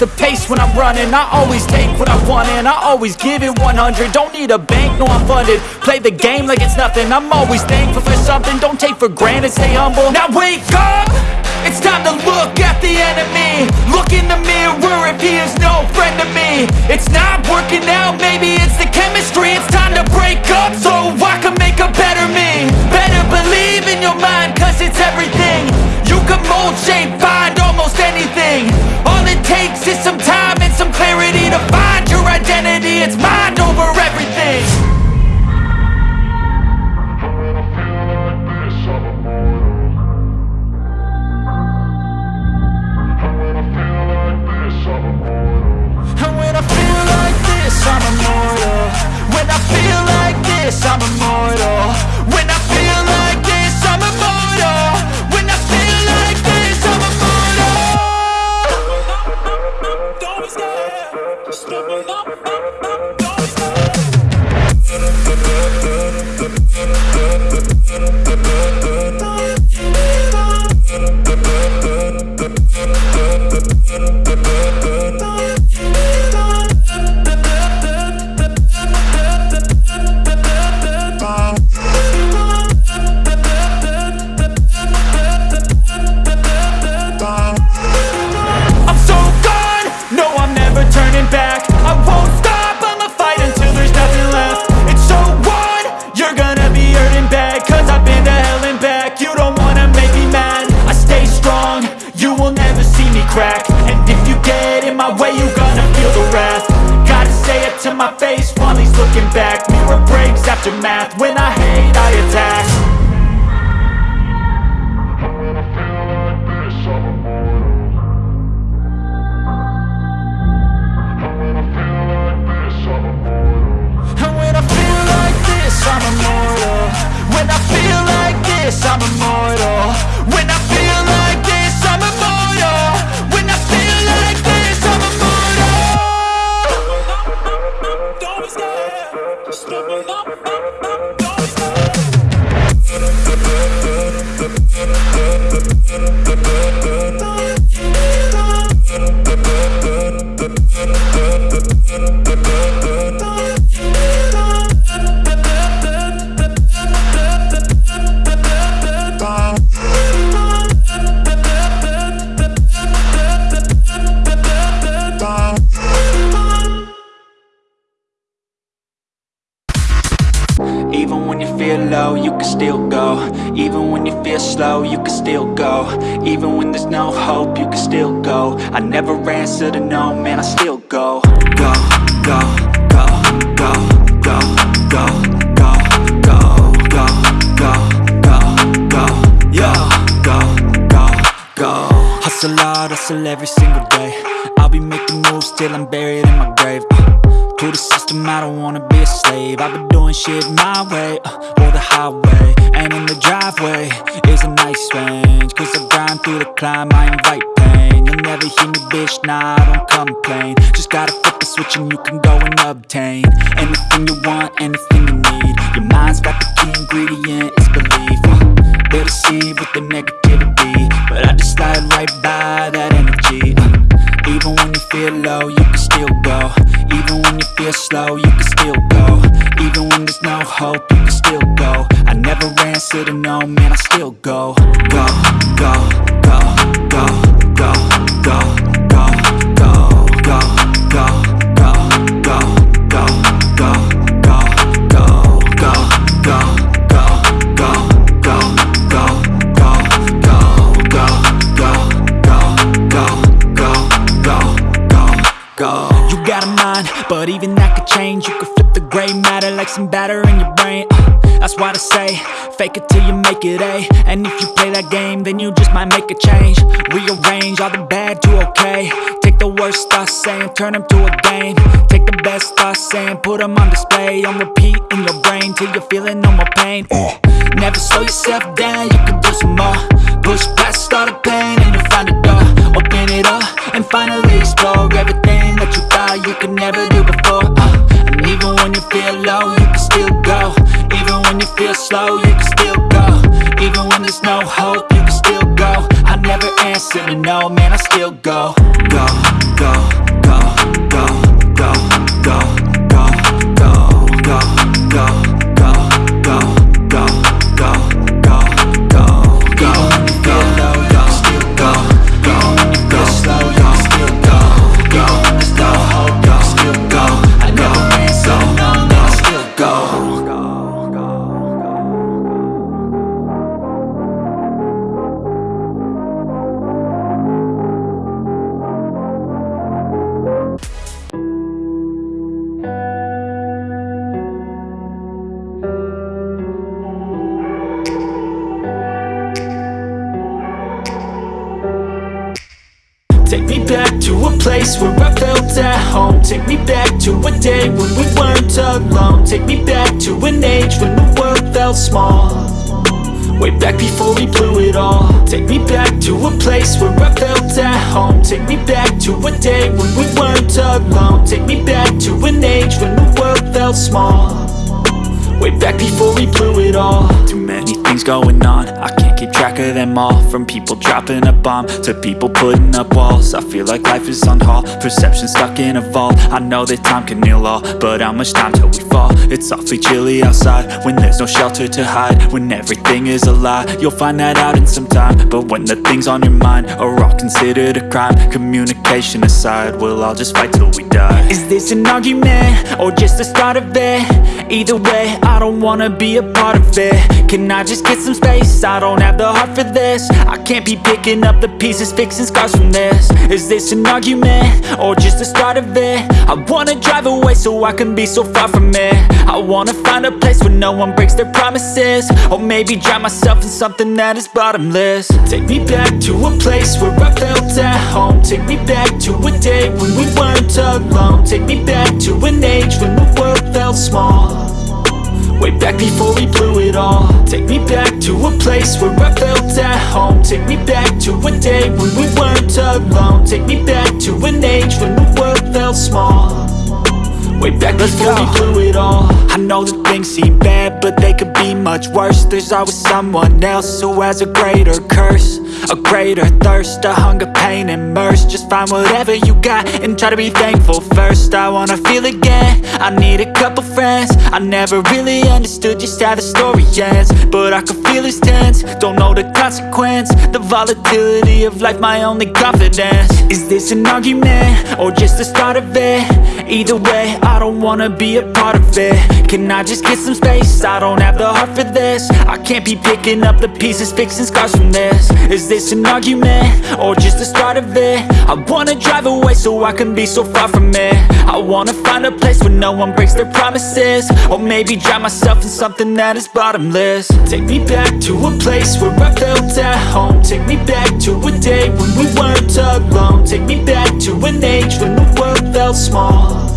the pace when I'm running. I always take what I want and I always give it 100 Don't need a bank, no I'm funded. Play the game like it's nothing. I'm always thankful for something. Don't take for granted, stay humble. Now wake up! It's time to look at the enemy. Look in the mirror if he is no friend to me. It's not working out, maybe it's the chemistry. It's time to break up so I can make a better me. Better believe in your mind cause it's everything. You can mold, shape, find back. Mirror breaks after math, when I hate I attack. And when I feel like this, I'm immortal. When I feel like this, I'm immortal Hustle hard, hustle every single day. I'll be making moves till I'm buried in my grave. Uh. To the system, I don't wanna be a slave. I've been doing shit my way, uh, or the highway. And in the driveway is a nice range. Cause I grind through the climb, I invite pain. You'll never hear me, bitch, nah, I don't complain. Just gotta flip the switch and you can go and obtain Anything you want, anything you need. Your mind's got the key ingredient, it's belief. Uh, They deceive with the negativity But I just slide right by that energy. Uh, even when you feel low, you can still go. Even when you feel slow, you can still go. Even when there's no hope, you can still go. I never answer to no, man, I still go, go, go, go, go, go, go, some batter in your brain. Uh, That's why I say, fake it till you make it A. And if you play that game, then you just might make a change. Rearrange all the bad to okay. Take the worst thoughts saying, turn them to a game. Take the best thoughts saying, put them on display. On repeat in your brain till you're feeling no more pain. Uh, Never slow yourself down, you can do some more. Push past all the pain and you'll find a door. Open it up and finally explore everything that you thought you could never do before. Uh, even when you feel low, you can still go. Even when you feel slow, you can still go. Even when there's no hope, you can still go. I never answer to no Man, I still go Go, go, go, go, alone. Take me back to an age when the world felt small. Way back before we blew it all. Take me back to a place where I felt at home. Take me back to a day when we weren't alone. Take me back to an age when the world felt small. Way back before we blew it all. Too many things going on. I can't keep track of them all From people dropping a bomb To people putting up walls I feel like life is on hold Perception stuck in a vault I know that time can heal all But how much time till we fall? It's awfully chilly outside When there's no shelter to hide When everything is a lie You'll find that out in some time But when the things on your mind Are all considered a crime Communication aside We'll all just fight till we die Is this an argument? Or just the start of it? Either way, I don't wanna be a part of it. Can I just get some space? I don't have the heart for this. I can't be picking up the pieces, fixing scars from this. Is this an argument? Or just the start of it? I wanna drive away so I can be so far from it. I wanna find a place where no one breaks their promises. Or maybe drown myself in something that is bottomless. Take me back to a place where I felt at home. Take me back to a day when we weren't alone. Take me back to an age when the world felt small Way back before we blew it all. Take me back to a place where I felt at home. Take me back to a day when we weren't alone. Take me back to an age when the world felt small. Way back before we blew it all. I know that things seem bad, but they could be much worse. There's always someone else who has a greater curse A greater thirst, a hunger, pain, mercy. Just find whatever you got and try to be thankful first. I wanna feel again, I need a couple friends. I never really understood just how the story ends But I can feel it's tense, don't know the consequence The volatility of life, my only confidence. Is this an argument, or just the start of it? Either way, I don't wanna be a part of it. Can I just get some space? I don't have the heart for this. I can't be picking up the pieces, fixing scars from this. Is this an argument? Or just the start of it? I wanna drive away so I can be so far from it I wanna find a place where no one breaks their promises Or maybe drown myself in something that is bottomless Take me back to a place where I felt at home Take me back to a day when we weren't alone Take me back to an age when the world felt small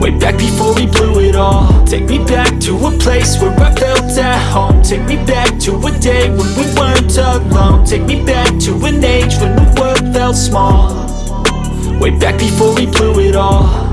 Way back before we blew it all. Take me back to a place where I felt at home. Take me back to a day when we weren't alone. Take me back to an age when the world felt small. Way back before we blew it all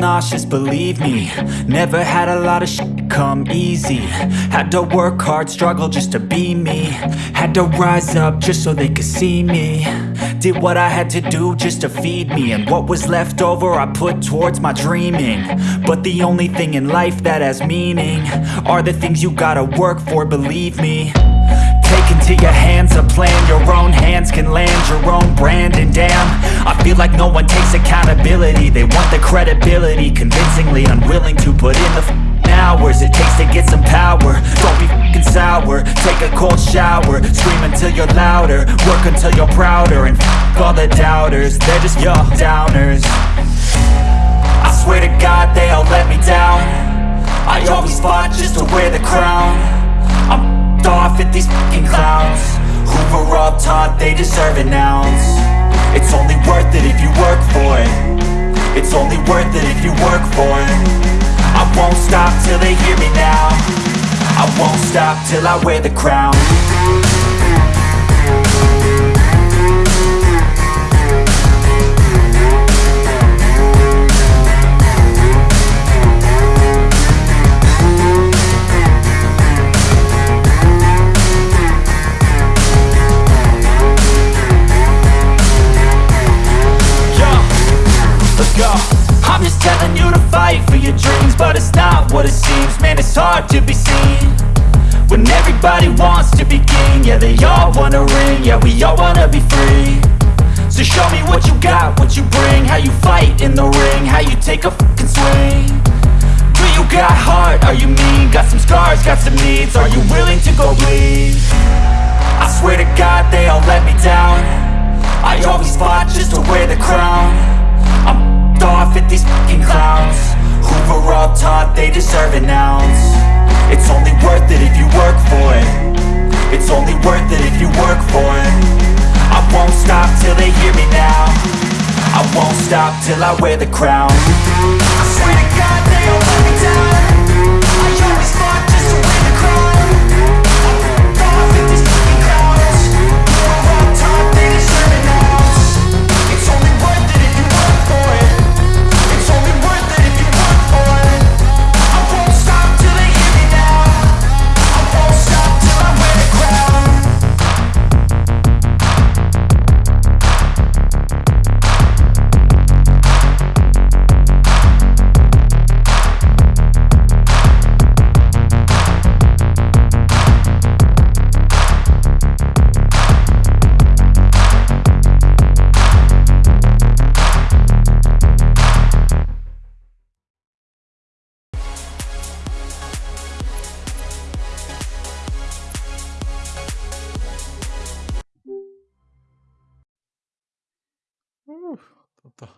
nauseous, believe me. Never had a lot of shit come easy. Had to work hard, struggle just to be me. Had to rise up just so they could see me. Did what I had to do just to feed me. And what was left over I put towards my dreaming. But the only thing in life that has meaning Are the things you gotta work for, believe me into your hands a plan. Your own hands can land your own brand And damn, I feel like no one takes accountability. They want the credibility. Convincingly unwilling to put in the hours. It takes to get some power. Don't be f***ing sour. Take a cold shower. Scream until you're louder. Work until you're prouder. And f*** all the doubters. They're just your downers. I swear to God they all let me down. I always fought just to wear the crown off at these fucking clowns. Were all taught they deserve an ounce. It's only worth it if you work for it. It's only worth it if you work for it. I won't stop till they hear me now. I won't stop till I wear the crown they all wanna ring Yeah, we all wanna be free. So show me what you got, what you bring How you fight in the ring How you take a fucking swing. Do you got heart? Are you mean? Got some scars, got some needs Are you willing to go bleed? I swear to God they all let me down. I always fought just to wear the crown. I'm off at these fucking clowns. Who were all taught they deserve an ounce? It's only worth it if you work for it It's only worth it if you work for it. I won't stop till they hear me now. I won't stop till I wear the crown Uh, тобто